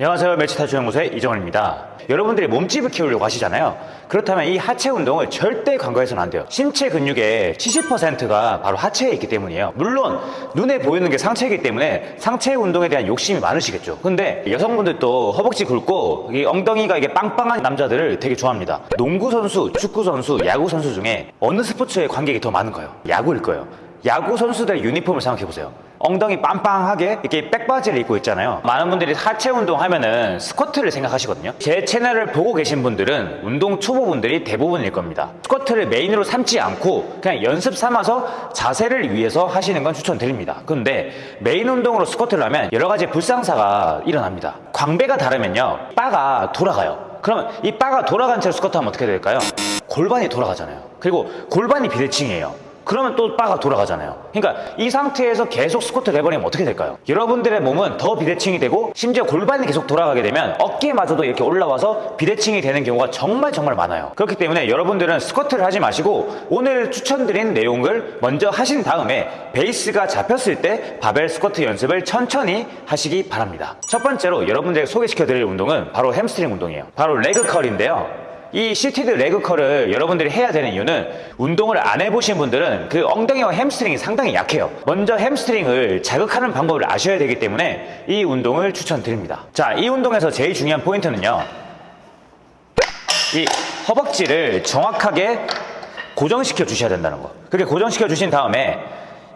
안녕하세요. 멸치탈출연구소의 이정원입니다. 여러분들이 몸집을 키우려고 하시잖아요. 그렇다면 이 하체 운동을 절대 간과해서는 안 돼요. 신체 근육의 70%가 바로 하체에 있기 때문이에요. 물론 눈에 보이는 게 상체이기 때문에 상체 운동에 대한 욕심이 많으시겠죠. 근데 여성분들도 허벅지 굵고 이 엉덩이가 이게 빵빵한 남자들을 되게 좋아합니다. 농구 선수, 축구 선수, 야구 선수 중에 어느 스포츠에 관객이 더 많은가요? 야구일 거예요 야구 선수들의 유니폼을 생각해 보세요. 엉덩이 빵빵하게 이렇게 백바지를 입고 있잖아요. 많은 분들이 하체 운동 하면은 스쿼트를 생각하시거든요. 제 채널을 보고 계신 분들은 운동 초보분들이 대부분일 겁니다. 스쿼트를 메인으로 삼지 않고 그냥 연습 삼아서 자세를 위해서 하시는 건 추천드립니다. 근데 메인 운동으로 스쿼트를 하면 여러 가지 불상사가 일어납니다. 광배가 다르면요. 바가 돌아가요. 그러면 이 바가 돌아간 채로 스쿼트 하면 어떻게 될까요? 골반이 돌아가잖아요. 그리고 골반이 비대칭이에요. 그러면 또 바가 돌아가잖아요. 그러니까 이 상태에서 계속 스쿼트를 해버리면 어떻게 될까요? 여러분들의 몸은 더 비대칭이 되고 심지어 골반이 계속 돌아가게 되면 어깨마저도 이렇게 올라와서 비대칭이 되는 경우가 정말 정말 많아요. 그렇기 때문에 여러분들은 스쿼트를 하지 마시고 오늘 추천드린 내용을 먼저 하신 다음에 베이스가 잡혔을 때 바벨 스쿼트 연습을 천천히 하시기 바랍니다. 첫 번째로 여러분들에게 소개시켜드릴 운동은 바로 햄스트링 운동이에요. 바로 leg curl인데요. 이 seated leg curl을 여러분들이 해야 되는 이유는 운동을 안 해보신 분들은 그 엉덩이와 햄스트링이 상당히 약해요. 먼저 햄스트링을 자극하는 방법을 아셔야 되기 때문에 이 운동을 추천드립니다. 자, 이 운동에서 제일 중요한 포인트는요. 이 허벅지를 정확하게 고정시켜 주셔야 된다는 거. 그렇게 고정시켜 주신 다음에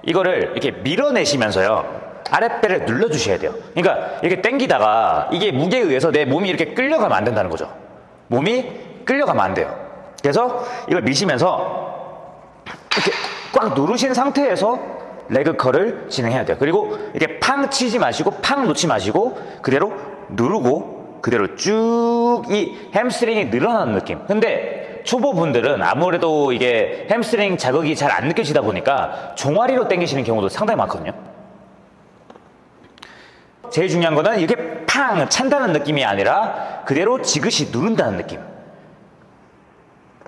이거를 이렇게 밀어내시면서요. 아랫배를 눌러 주셔야 돼요. 그러니까 이렇게 당기다가 이게 무게에 의해서 내 몸이 이렇게 끌려가면 안 된다는 거죠. 몸이 끌려가면 안 돼요. 그래서 이걸 미시면서 이렇게 꽉 누르신 상태에서 레그컬을 진행해야 돼요. 그리고 이렇게 팡 치지 마시고 팡 놓지 마시고 그대로 누르고 그대로 쭉 이 햄스트링이 늘어나는 느낌. 근데 초보분들은 아무래도 이게 햄스트링 자극이 잘 안 느껴지다 보니까 종아리로 당기시는 경우도 상당히 많거든요. 제일 중요한 거는 이렇게 팡 찬다는 느낌이 아니라 그대로 지그시 누른다는 느낌.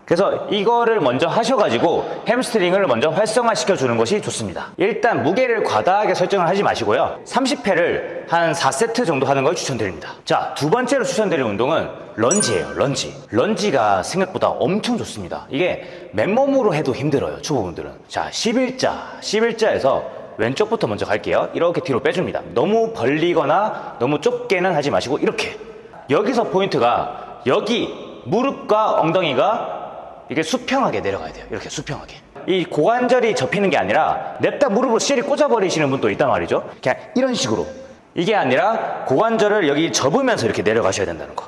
그래서 이거를 먼저 하셔가지고 햄스트링을 먼저 활성화시켜 주는 것이 좋습니다. 일단 무게를 과다하게 설정을 하지 마시고요. 30회를 한 4세트 정도 하는 걸 추천드립니다. 자, 두 번째로 추천드릴 운동은 런지예요. 런지. 런지가 생각보다 엄청 좋습니다. 이게 맨몸으로 해도 힘들어요. 초보분들은. 자, 11자. 11자에서 왼쪽부터 먼저 갈게요. 이렇게 뒤로 빼줍니다. 너무 벌리거나 너무 좁게는 하지 마시고 이렇게. 여기서 포인트가 여기 무릎과 엉덩이가 이게 수평하게 내려가야 돼요. 이렇게 수평하게. 이 고관절이 접히는 게 아니라 냅다 무릎으로 내리 꽂아버리시는 분도 있단 말이죠. 그냥 이런 식으로. 이게 아니라 고관절을 여기 접으면서 이렇게 내려가셔야 된다는 거.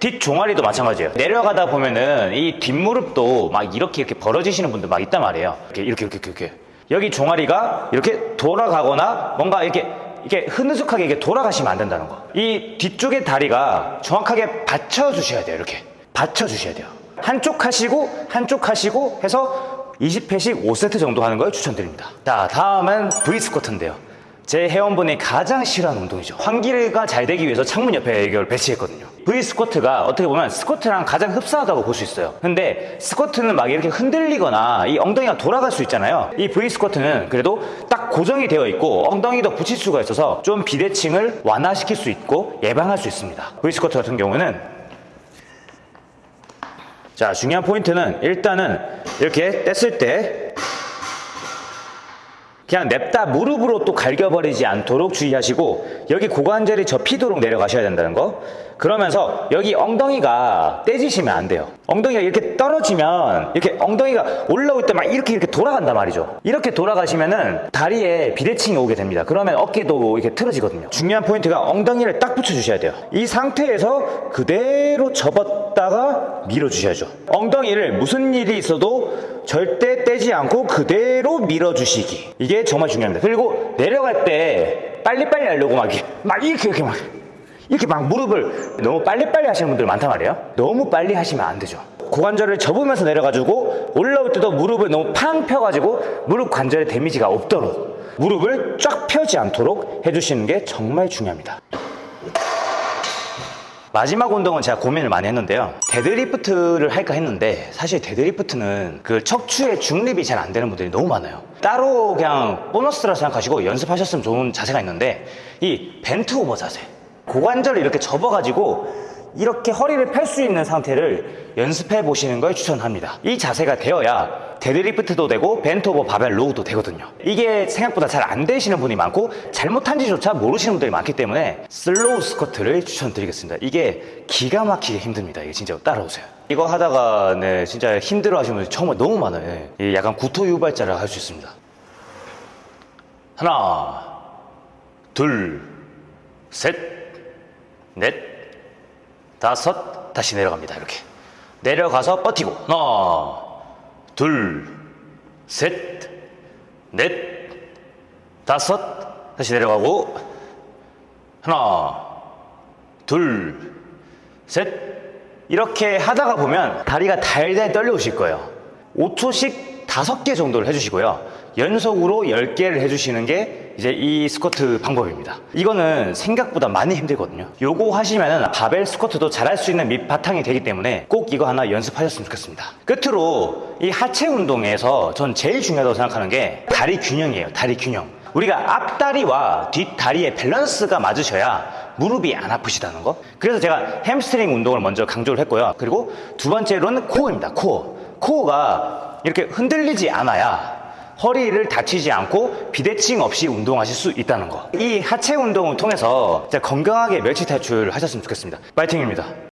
뒷종아리도 마찬가지예요. 내려가다 보면은 이 뒷무릎도 막 이렇게 이렇게 벌어지시는 분들 막 있단 말이에요. 이렇게 이렇게 이렇게 이렇게. 여기 종아리가 이렇게 돌아가거나 뭔가 이렇게 이렇게 흐느숙하게 이렇게 돌아가시면 안 된다는 거. 이 뒤쪽의 다리가 정확하게 받쳐주셔야 돼요. 이렇게 받쳐주셔야 돼요. 한쪽 하시고 한쪽 하시고 해서 20회씩 5세트 정도 하는 걸 추천드립니다. 자, 다음은 V 스쿼트인데요. 제 회원분이 가장 싫어하는 운동이죠. 환기가 잘 되기 위해서 창문 옆에 이걸 배치했거든요. V 스쿼트가 어떻게 보면 스쿼트랑 가장 흡사하다고 볼 수 있어요. 근데 스쿼트는 막 이렇게 흔들리거나 이 엉덩이가 돌아갈 수 있잖아요. 이 V 스쿼트는 그래도 딱 고정이 되어 있고 엉덩이도 붙일 수가 있어서 좀 비대칭을 완화시킬 수 있고 예방할 수 있습니다. V 스쿼트 같은 경우는 자 중요한 포인트는 일단은 이렇게 뗐을 때 그냥 냅다 무릎으로 또 갈겨버리지 않도록 주의하시고 여기 고관절이 접히도록 내려가셔야 된다는 거 그러면서 여기 엉덩이가 떼지시면 안 돼요. 엉덩이가 이렇게 떨어지면 이렇게 엉덩이가 올라올 때 막 이렇게 이렇게 돌아간단 말이죠. 이렇게 돌아가시면은 다리에 비대칭이 오게 됩니다. 그러면 어깨도 이렇게 틀어지거든요. 중요한 포인트가 엉덩이를 딱 붙여주셔야 돼요. 이 상태에서 그대로 접었다가 밀어주셔야죠. 엉덩이를 무슨 일이 있어도 절대 떼지 않고 그대로 밀어주시기. 이게 정말 중요합니다. 그리고 내려갈 때 빨리빨리 하려고 막 막 이렇게 이렇게 막 이렇게 막 무릎을 너무 빨리빨리 하시는 분들 많단 말이에요 너무 빨리 하시면 안 되죠 고관절을 접으면서 내려가지고 올라올 때도 무릎을 너무 팡 펴가지고 무릎 관절에 damage가 없도록 무릎을 쫙 펴지 않도록 해주시는 게 정말 중요합니다 마지막 운동은 제가 고민을 많이 했는데요. 데드리프트를 할까 했는데 사실 데드리프트는 그 척추의 중립이 잘 안 되는 분들이 너무 많아요. 따로 그냥 보너스라 생각하시고 연습하셨으면 좋은 자세가 있는데 이 bent over 자세. 고관절을 이렇게 접어가지고 이렇게 허리를 펼 수 있는 상태를 연습해 보시는 걸 추천합니다. 이 자세가 되어야 데드리프트도 되고 bent over 바벨 row도 되거든요. 이게 생각보다 잘 안 되시는 분이 많고 잘못한지조차 모르시는 분들이 많기 때문에 slow 스쿼트를 추천드리겠습니다. 이게 기가 막히게 힘듭니다. 이게 진짜 따라오세요. 이거 하다가 네 진짜 힘들어 하시는 분들이 정말 너무 많아요. 예. 이 약간 구토 유발자를 할 수 있습니다. 하나, 둘, 셋, 넷, 다섯, 다시 내려갑니다. 이렇게. 내려가서 버티고. 하나, 둘, 셋, 넷, 다섯, 다시 내려가고. 하나, 둘, 셋. 이렇게 하다가 보면 다리가 달달 떨려오실 거예요. 5초씩 5개 정도를 해주시고요. 연속으로 10개를 해주시는 게 이제 이 스쿼트 방법입니다. 이거는 생각보다 많이 힘들거든요. 요거 하시면은 바벨 스쿼트도 잘할 수 있는 밑바탕이 되기 때문에 꼭 이거 하나 연습하셨으면 좋겠습니다. 끝으로 이 하체 운동에서 전 제일 중요하다고 생각하는 게 다리 균형이에요. 다리 균형. 우리가 앞다리와 뒷다리의 밸런스가 맞으셔야 무릎이 안 아프시다는 거. 그래서 제가 햄스트링 운동을 먼저 강조를 했고요. 그리고 두 번째로는 코어입니다. 코어. 코어가 이렇게 흔들리지 않아야 허리를 다치지 않고 비대칭 없이 운동하실 수 있다는 거. 이 하체 운동을 통해서 건강하게 멸치 탈출 하셨으면 좋겠습니다. 파이팅입니다.